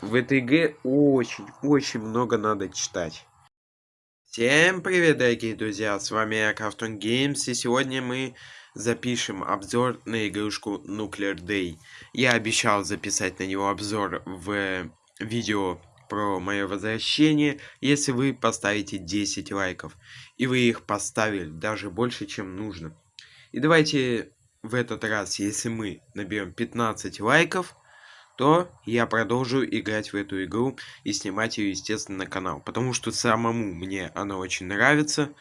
в этой игре очень-очень много надо читать. Всем привет, дорогие друзья, с вами Krafton Games, и сегодня мы запишем обзор на игрушку Nuclear Day. Я обещал записать на него обзор в видео про мое возвращение, если вы поставите 10 лайков. И вы их поставили даже больше, чем нужно. И давайте в этот раз, если мы наберем 15 лайков, то я продолжу играть в эту игру и снимать ее, естественно, на канал. Потому что самому мне она очень нравится.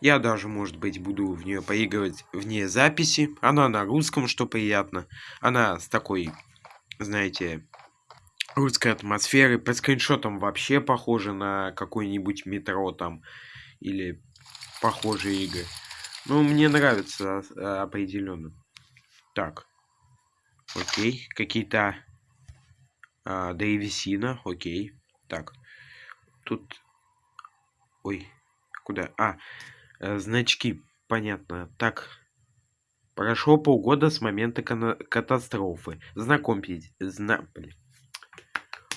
Я даже, может быть, буду в нее поигрывать вне записи. Она на русском, что приятно. Она с такой, знаете, русской атмосферой. По скриншотам вообще похоже на какой-нибудь метро там. Или похожие игры. Ну, мне нравится а, определенно. Так. Окей. Какие-то а, окей. Так. Тут... Ой, куда? А, э, значки, понятно. Так. Прошло полгода с момента катастрофы. Знакомьтесь. Зна...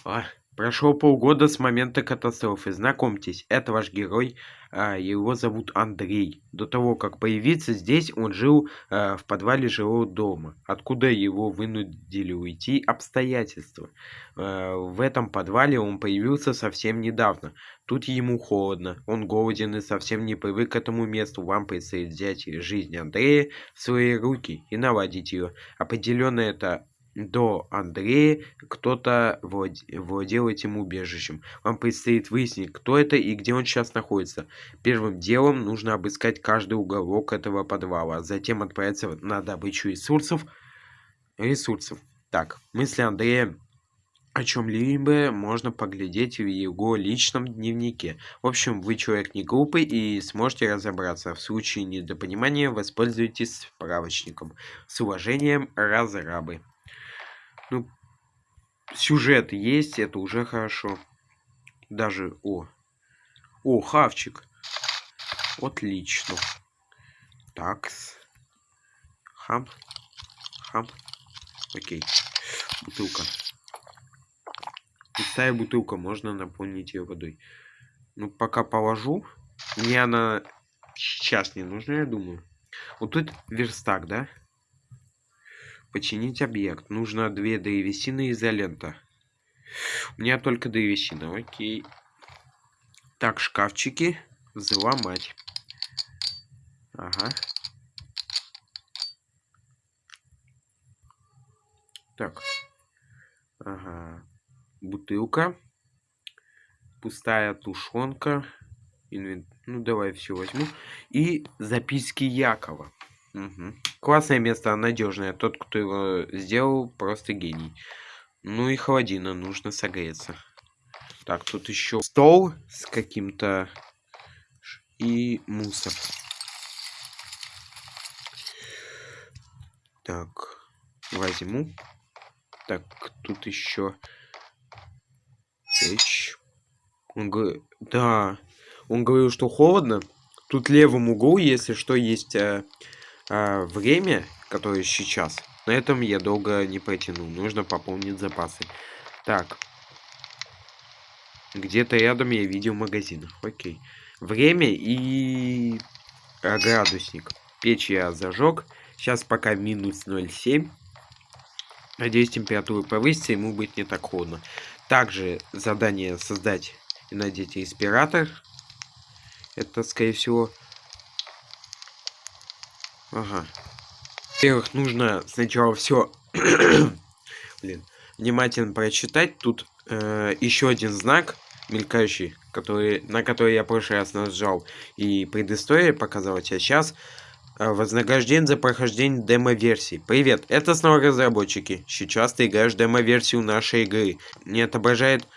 А, Прошло полгода с момента катастрофы. Знакомьтесь, это ваш герой, а, его зовут Андрей. До того, как появиться здесь, он жил а, в подвале жилого дома, откуда его вынудили уйти обстоятельства. А, в этом подвале он появился совсем недавно. Тут ему холодно, он голоден и совсем не привык к этому месту. Вам предстоит взять жизнь Андрея в свои руки и наладить ее. Определенно это до Андрея кто-то владел этим убежищем. Вам предстоит выяснить, кто это и где он сейчас находится. Первым делом нужно обыскать каждый уголок этого подвала, а затем отправиться на добычу ресурсов. Ресурсов. Так, мысли Андрея о чем-либо можно поглядеть в его личном дневнике. В общем, вы человек не глупый и сможете разобраться. В случае недопонимания воспользуйтесь справочником. С уважением, разрабы. Ну, сюжет есть, это уже хорошо. Даже, о. О, хавчик. Отлично. Так. Хам. Хам. Окей. Бутылка. Пустая бутылка, можно наполнить ее водой. Ну, пока положу. Мне она сейчас не нужна, я думаю. Вот тут верстак, да? Починить объект. Нужно две древесины и изолента. У меня только древесина. Окей. Так, шкафчики. Взломать. Ага. Так. Ага. Бутылка. Пустая тушенка. Инвент... Ну, давай все возьму. И записки Якова. Угу. Классное место, надежное. Тот, кто его сделал, просто гений. Ну и холодина, нужно согреться. Так, тут еще стол с каким-то и мусор. Так, возьму. Так, тут еще печь. Он говорит, да, он говорил, что холодно. Тут левом углу, если что, есть э, время, которое сейчас, на этом я долго не протяну. Нужно пополнить запасы. Так. Где-то рядом я видел магазин. Окей. Время и а, градусник. Печь я зажег. Сейчас пока минус 0,7. Надеюсь, температура повысится, ему будет не так холодно. Также задание создать и надеть респиратор. Это, скорее всего, Ага. Во-первых, нужно сначала все Блин, внимательно прочитать. Тут э, еще один знак мелькающий, который, на который я в прошлый раз нажал и предыстория показалась, а сейчас э, вознаграждение за прохождение демо-версии. Привет, это снова разработчики. Сейчас ты играешь демо-версию нашей игры. Не отображает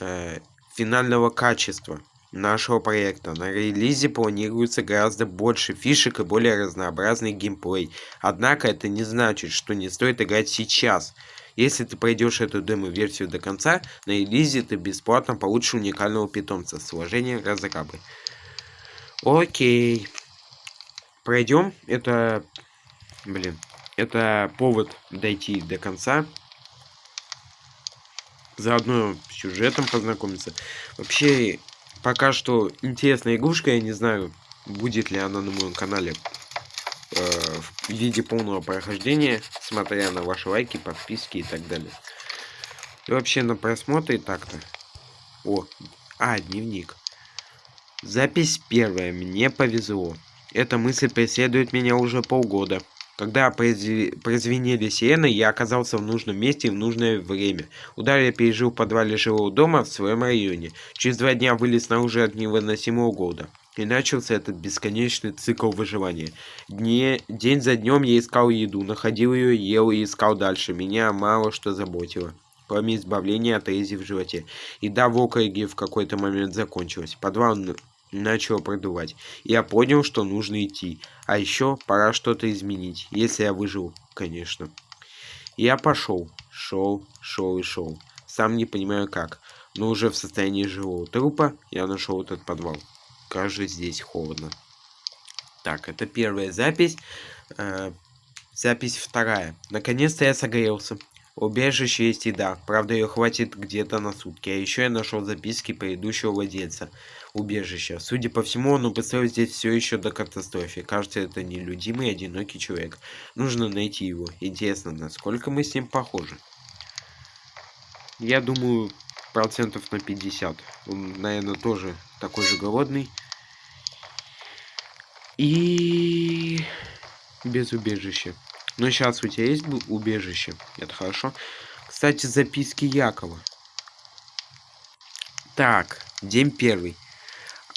э, финального качества нашего проекта. На релизе планируется гораздо больше фишек и более разнообразный геймплей. Однако это не значит, что не стоит играть сейчас. Если ты пройдешь эту демо-версию до конца, на релизе ты бесплатно получишь уникального питомца. С уважением, разрабы. Окей. Пройдем. Это... Блин. Это повод дойти до конца. заодно сюжетом познакомиться. Вообще, пока что интересная игрушка, я не знаю, будет ли она на моем канале э, в виде полного прохождения, смотря на ваши лайки, подписки и так далее. И вообще на просмотре так-то. О, а, дневник. Запись первая. Мне повезло. Эта мысль преследует меня уже полгода. Когда прозвенели сирены, я оказался в нужном месте в нужное время. Удар я пережил в подвале жилого дома в своем районе. Через два дня вылез снаружи от невыносимого голода. И начался этот бесконечный цикл выживания. Дне, день за днем я искал еду, находил ее, ел и искал дальше. Меня мало что заботило кроме избавления от рези в животе. Еда в округе в какой-то момент закончилась. Подвал начало продувать. Я понял, что нужно идти. А еще пора что-то изменить, если я выжил, конечно. Я пошел, шел, шел и шел. Сам не понимаю как, но уже в состоянии живого трупа я нашел этот подвал. Кажется, здесь холодно. Так, это первая запись. Э, запись вторая. Наконец-то я согрелся. Убежище есть еда, правда ее хватит где-то на сутки. А еще я нашел записки предыдущего владельца убежища. Судя по всему, он упустил здесь все еще до катастрофы. Кажется, это нелюдимый одинокий человек. Нужно найти его. Интересно, насколько мы с ним похожи. Я думаю, процентов на 50. Он, наверное, тоже такой же голодный. И без убежища. Но сейчас у тебя есть убежище. Это хорошо. Кстати, записки Якова. Так, день первый.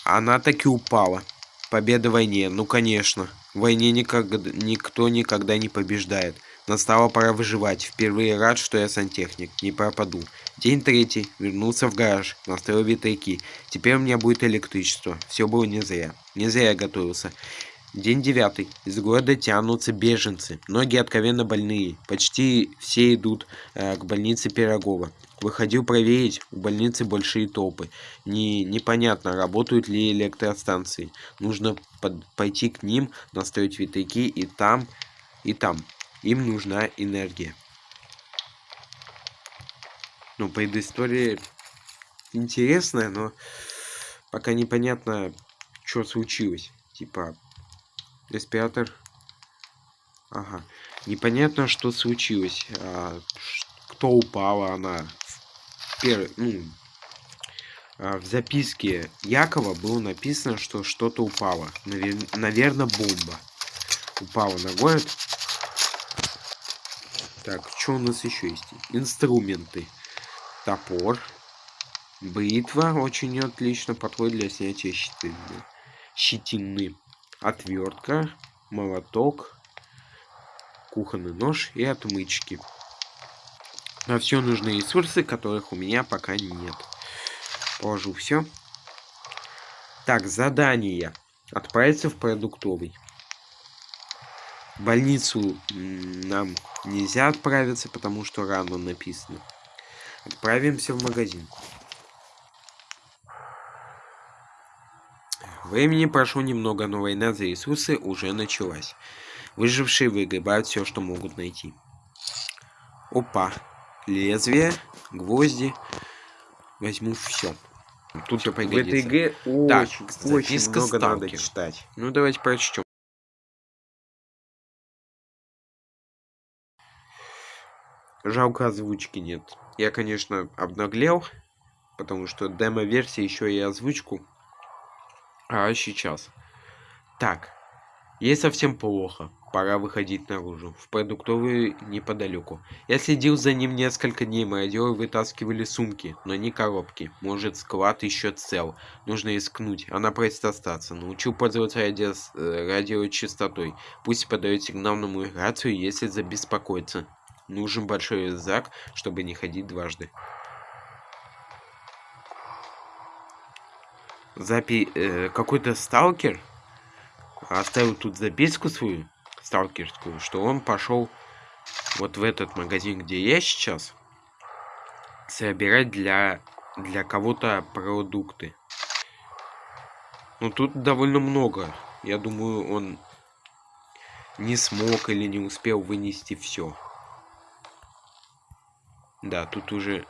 Она таки упала. Победа в войне, ну конечно. В войне никогда, никто никогда не побеждает. Настала пора выживать. Впервые рад, что я сантехник. Не пропаду. День третий. Вернулся в гараж. Настроил ветряки. Теперь у меня будет электричество. Все было не зря. Не зря я готовился. День девятый. Из города тянутся беженцы. Многие откровенно больные. Почти все идут э, к больнице Пирогова. Выходил проверить, у больницы большие толпы. Не, непонятно, работают ли электростанции. Нужно под, пойти к ним, настроить ветряки и там, и там. Им нужна энергия. Ну, предыстория интересная, но пока непонятно, что случилось. Типа, респиратор... Ага. Непонятно, что случилось. А, кто упала она первый, ну, а, в записке Якова было написано, что что-то упало. Навер... Наверное, бомба. Упала на город. Так, что у нас еще есть? Инструменты. Топор. Бритва очень отлично подходит для снятия щетины. Щетины. Отвертка. Молоток. Кухонный нож и отмычки. На все нужны ресурсы, которых у меня пока нет. Положу все. Так, задание. Отправиться в продуктовый. В больницу нам нельзя отправиться, потому что рано написано. Отправимся в магазин. Времени прошло немного, но война за ресурсы уже началась. Выжившие выгребают все, что могут найти. Опа лезвие, гвозди. Возьму все. Тут все пригодится. В этой игре так, очень, очень много сталкер. надо читать. Ну, давайте прочтем. Жалко озвучки нет. Я, конечно, обнаглел, потому что демо-версия еще и озвучку. А сейчас. Так. Ей совсем плохо. Пора выходить наружу, в продуктовую неподалеку. Я следил за ним несколько дней, мародеры вытаскивали сумки, но не коробки. Может, склад еще цел. Нужно искнуть, она просит остаться. Научил пользоваться радио... Э, радиочастотой. Пусть подает сигнал на мою рацию, если забеспокоится. Нужен большой рюкзак, чтобы не ходить дважды. Запи... Э, Какой-то сталкер оставил тут записку свою сталкерскую, что он пошел вот в этот магазин, где я сейчас, собирать для, для кого-то продукты. Ну, тут довольно много. Я думаю, он не смог или не успел вынести все. Да, тут уже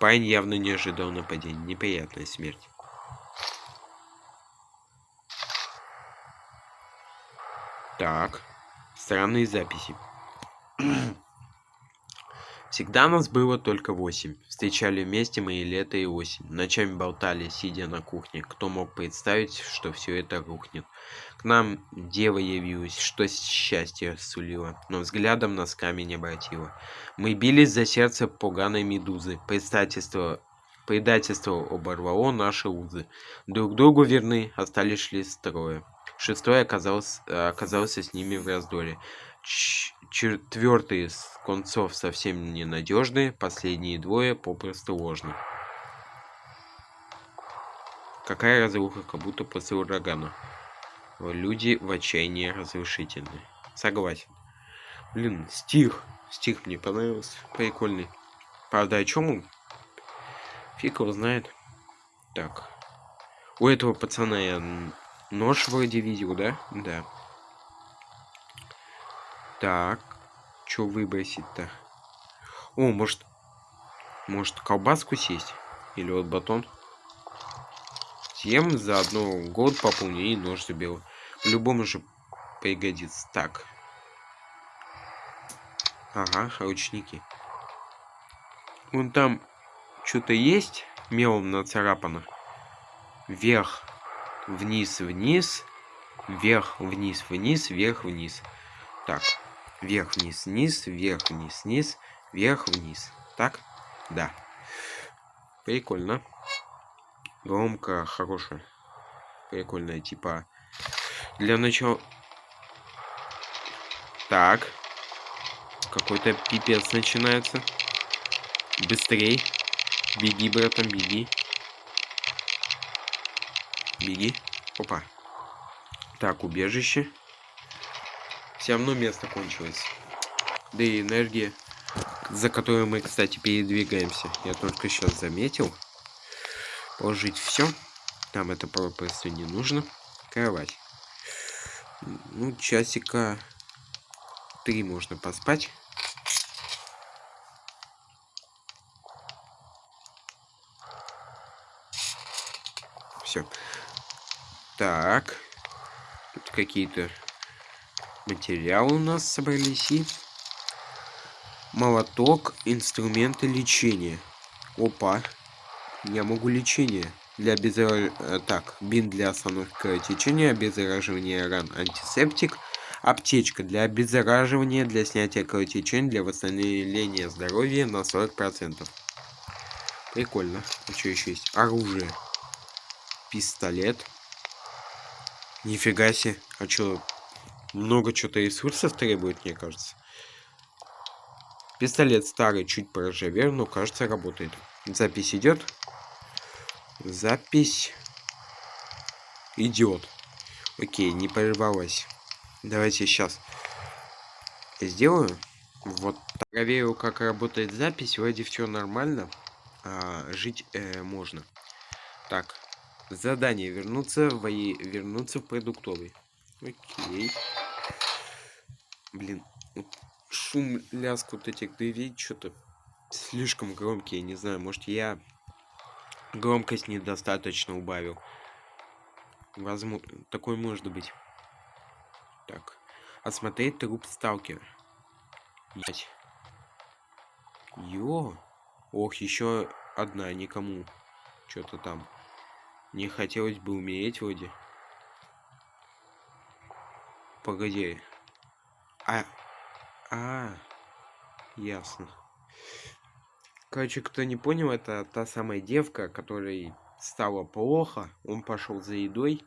Парень явно не ожидал нападения. Неприятная смерть. Так. Странные записи. Всегда нас было только восемь. Встречали вместе мы и лето, и осень. Ночами болтали, сидя на кухне. Кто мог представить, что все это рухнет. К нам дева явилась, что счастье сулило, но взглядом нас камень обратила. Мы бились за сердце поганой медузы. Предательство, предательство оборвало наши узы. Друг другу верны, остались лишь строя. Шестой оказался, оказался с ними в раздоре четвертый с концов совсем ненадежный, последние двое попросту ложны. Какая разруха, как будто после урагана. Люди в отчаянии разрушительны. Согласен. Блин, стих. Стих мне понравился. Прикольный. Правда, о чем он? Фиг его знает. Так. У этого пацана я нож вроде видел, да? Да. Так. Что выбросить-то? О, может... Может колбаску съесть? Или вот батон? Съем заодно год пополню и нож заберу. По-любому же пригодится. Так. Ага, ручники. Вон там что-то есть мелом нацарапано. Вверх, вниз, вниз, вверх, вниз, вниз, вверх, вниз. Так вверх, вниз, вниз, вверх, вниз, вниз, вверх, вниз. Так? Да. Прикольно. Громко, хорошая. Прикольная, типа. Для начала... Так. Какой-то пипец начинается. Быстрей. Беги, братан, беги. Беги. Опа. Так, убежище. Все равно место кончилось. Да и энергия, за которую мы, кстати, передвигаемся. Я только сейчас заметил. Положить все. Там это просто не нужно. Кровать. Ну, часика три можно поспать. Все. Так. Тут какие-то материалы у нас собрались и молоток инструменты лечения. Опа я могу лечение для обеззараж... Э, так бин для остановки кровотечения обеззараживания ран антисептик аптечка для обеззараживания для снятия кровотечения для восстановления здоровья на 40 процентов. Прикольно. А что еще есть? Оружие. Пистолет. Нифига себе. А что много что-то ресурсов требует, мне кажется. Пистолет старый, чуть поржавел, но кажется работает. Запись идет. Запись идет. Окей, не прервалась. Давайте сейчас сделаю. Вот проверю, как работает запись. Вроде все нормально. А, жить э, можно. Так, задание вернуться в вернуться в продуктовый. Окей. Блин, шум, лязг вот этих дверей что-то слишком громкий, не знаю, может я громкость недостаточно убавил. Возможно, такой может быть. Так, осмотреть труп сталкера. Ять. Йо. Ох, еще одна, никому. Что-то там. Не хотелось бы умереть вроде. Погоди. А... А... Ясно. Короче, кто не понял, это та самая девка, которой стало плохо. Он пошел за едой,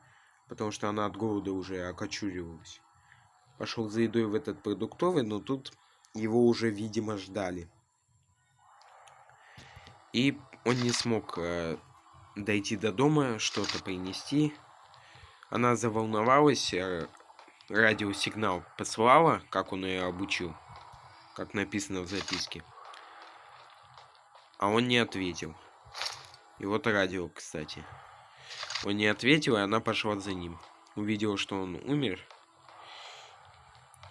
потому что она от голода уже окочуривалась. Пошел за едой в этот продуктовый, но тут его уже, видимо, ждали. И он не смог э, дойти до дома, что-то принести. Она заволновалась, э, радиосигнал послала, как он ее обучил, как написано в записке. А он не ответил. И вот радио, кстати. Он не ответил, и она пошла за ним. Увидела, что он умер.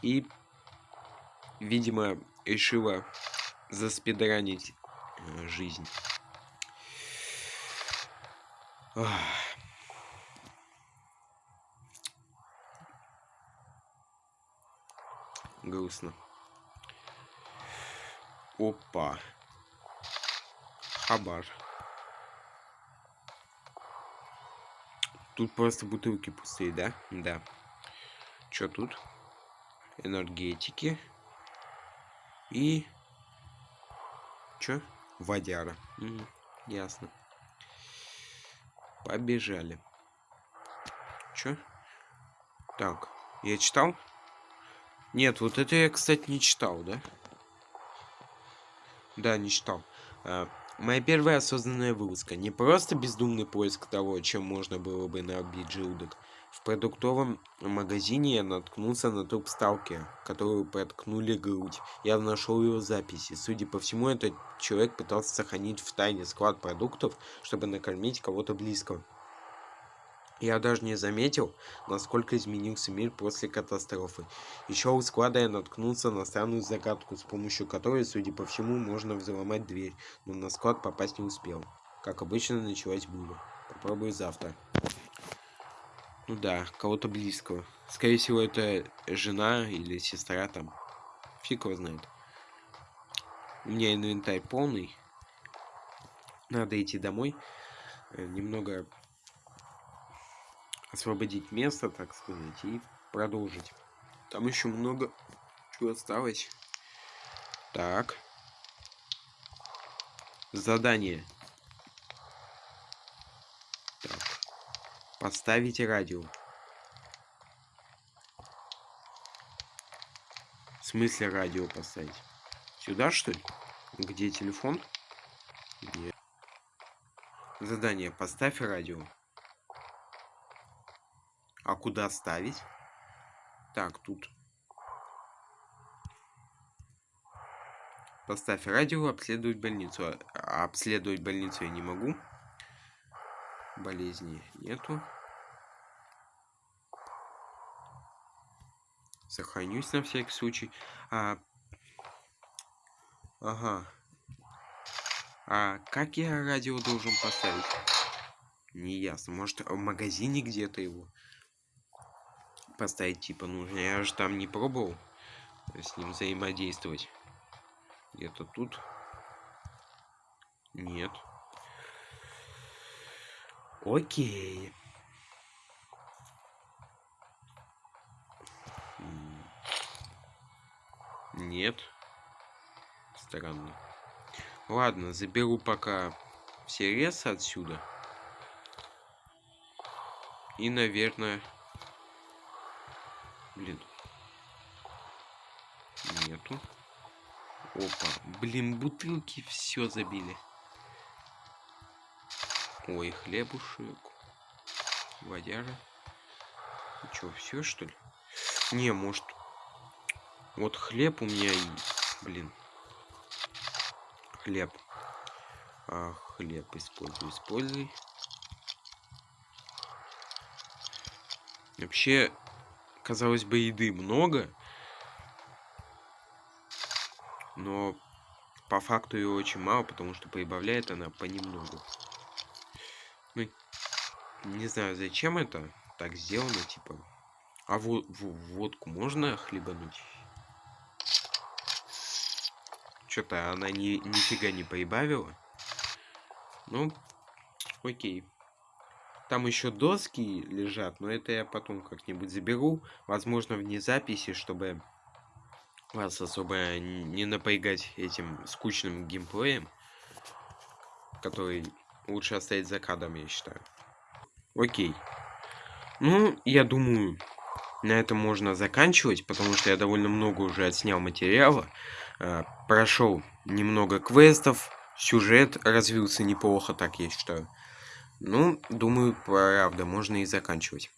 И, видимо, решила заспидранить э, жизнь. Ах. Грустно. Опа. Хабар. Тут просто бутылки пустые, да? Да. Что тут? Энергетики. И... Чё? Водяра. Угу. Ясно. Побежали. Чё? Так, я читал? Нет, вот это я, кстати, не читал, да? Да, не читал. А, моя первая осознанная вылазка. Не просто бездумный поиск того, чем можно было бы набить желудок. В продуктовом магазине я наткнулся на труп сталкера, которую проткнули грудь. Я нашел его записи. Судя по всему, этот человек пытался сохранить в тайне склад продуктов, чтобы накормить кого-то близкого. Я даже не заметил, насколько изменился мир после катастрофы. Еще у склада я наткнулся на странную загадку, с помощью которой, судя по всему, можно взломать дверь, но на склад попасть не успел. Как обычно, началась буря. Попробую завтра. Ну да, кого-то близкого. Скорее всего, это жена или сестра там. Фиг его знает. У меня инвентарь полный. Надо идти домой. Э, немного освободить место, так сказать, и продолжить. Там еще много чего осталось. Так. Задание. Так. Поставить радио. В смысле радио поставить? Сюда, что ли? Где телефон? Нет. Задание. Поставь радио. Куда ставить? Так, тут. Поставь радио, обследовать больницу. Обследовать больницу я не могу. Болезни нету. Сохранюсь на всякий случай. А... Ага. А как я радио должен поставить? Не ясно. Может, в магазине где-то его? Поставить типа нужно. Я же там не пробовал с ним взаимодействовать. Где-то тут. Нет. Окей. Нет. Странно. Ладно, заберу пока все ресы отсюда. И, наверное, Блин. Нету. Опа. Блин, бутылки все забили. Ой, хлебушек. Водяра. Че, все что ли? Не, может... Вот хлеб у меня и... Блин. Хлеб. А, хлеб используй, используй. Вообще, казалось бы, еды много, но по факту ее очень мало, потому что прибавляет она понемногу. Ну, не знаю, зачем это так сделано, типа. А вот водку можно хлебануть? Что-то она ни, нифига не прибавила. Ну, окей. Там еще доски лежат, но это я потом как-нибудь заберу. Возможно, вне записи, чтобы вас особо не напрягать этим скучным геймплеем, который лучше оставить за кадром, я считаю. Окей. Ну, я думаю, на этом можно заканчивать, потому что я довольно много уже отснял материала. Э, прошел немного квестов, сюжет развился неплохо, так я считаю. Ну, думаю, правда, можно и заканчивать.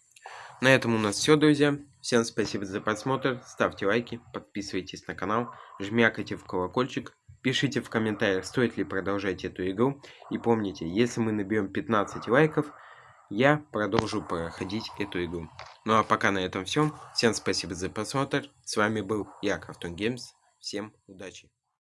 На этом у нас все, друзья. Всем спасибо за просмотр. Ставьте лайки, подписывайтесь на канал, жмякайте в колокольчик, пишите в комментариях, стоит ли продолжать эту игру. И помните, если мы наберем 15 лайков, я продолжу проходить эту игру. Ну а пока на этом все. Всем спасибо за просмотр. С вами был я, Крафтон Геймс. Всем удачи.